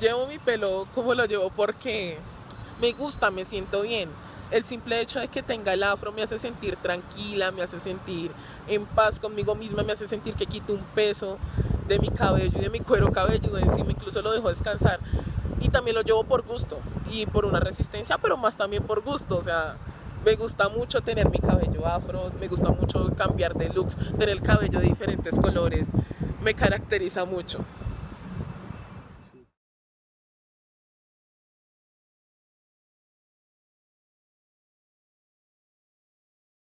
llevo mi pelo como lo llevo porque me gusta, me siento bien. El simple hecho de que tenga el afro me hace sentir tranquila, me hace sentir en paz conmigo misma, me hace sentir que quito un peso de mi cabello y de mi cuero cabelludo encima, incluso lo dejo descansar. Y también lo llevo por gusto y por una resistencia, pero más también por gusto. O sea, me gusta mucho tener mi cabello afro, me gusta mucho cambiar de looks, tener el cabello de diferentes colores, me caracteriza mucho.